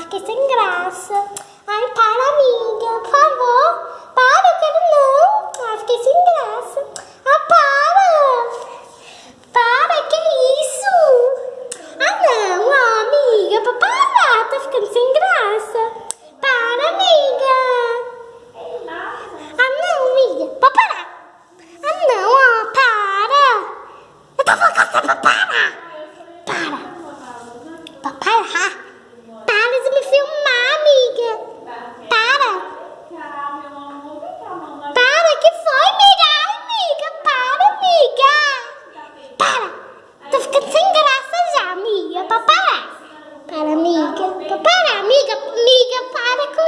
fiquei sem graça. Ai, tá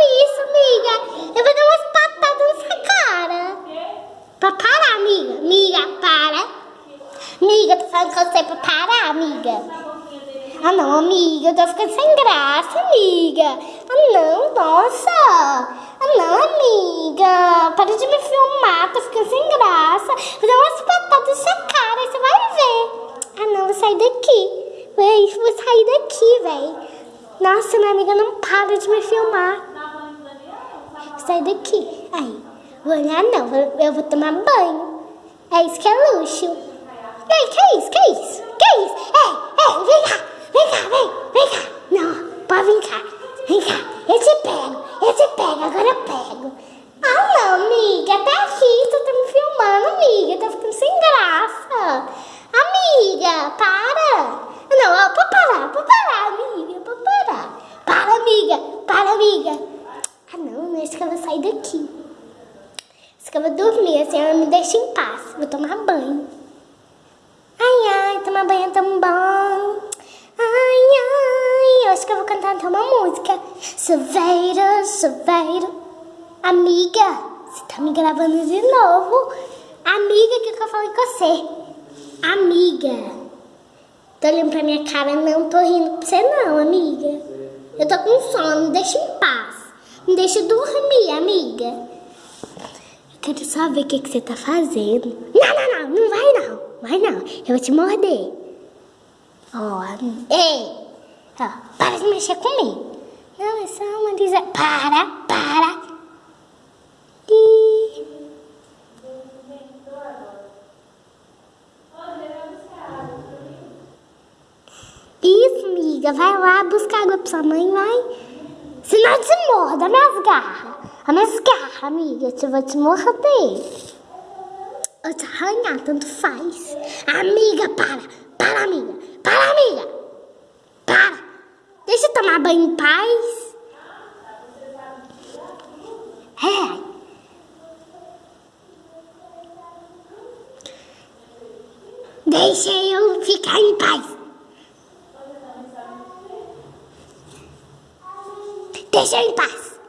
isso, amiga. Eu vou dar umas patadas nessa cara. Pra parar, amiga. Amiga, para. Amiga, tô falando com você pra parar, amiga. Ah, não, amiga. Eu tô ficando sem graça, amiga. Ah, não, nossa. Ah, não, amiga. Para de me filmar. Tô ficando sem graça. Vou dar umas patadas nessa cara. Você vai ver. Ah, não. Vou sair daqui. Vou sair daqui, velho. Nossa, minha amiga não para de me filmar. Sai daqui. Aí, vou olhar não, eu vou tomar banho. É isso que é luxo. Ei, que é isso, que é isso? Que é isso? Ei, ei, vem cá, vem cá, vem, vem cá. Não, pode vir cá, vem cá. Eu te pego, eu te pego, agora eu pego. Ah não, amiga, até aqui tu tá me filmando, amiga, tá ficando sem graça. Amiga, para. Não, ó, pode parar, pode parar, amiga, pode parar. Para, amiga, para, amiga. Eu vou sair daqui. Vou dormir, assim ela me deixa em paz. Vou tomar banho. Ai, ai, tomar banho é tão bom. Ai, ai, acho que eu vou cantar então uma música. Chuveiro, chuveiro. Amiga, você tá me gravando de novo. Amiga, o que, que eu falei com você? Amiga. Tô olhando pra minha cara, não tô rindo pra você não, amiga. Eu tô com sono, deixa em deixa dormir, amiga. Eu quero só ver o que, que você tá fazendo. Não, não, não, não vai não. Vai não, eu vou te morder. Ó, oh, ei, ó, para de mexer comigo. Não, é só uma dizer. Para, para. E... Isso, amiga, vai lá buscar água pra sua mãe, vai. Senão eu te morro, dá minhas garras. As minhas garras, amiga, eu vou te morder. Eu te arranhar, tanto faz. Amiga, para, para, amiga, para, amiga. Para. Deixa eu tomar banho em paz. É. Deixa eu ficar em paz. Deixa em paz.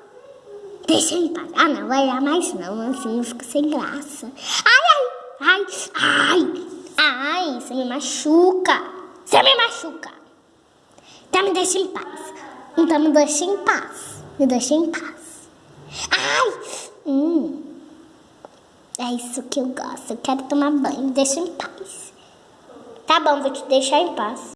Deixa em paz. Ah, não vai dar mais não, assim eu fico sem graça. Ai, ai, ai, ai, ai, você me machuca. Você me machuca. Então me deixa em paz. Então me deixa em paz. Me deixa em paz. Ai, hum. É isso que eu gosto. Eu quero tomar banho. Deixa em paz. Tá bom, vou te deixar em paz.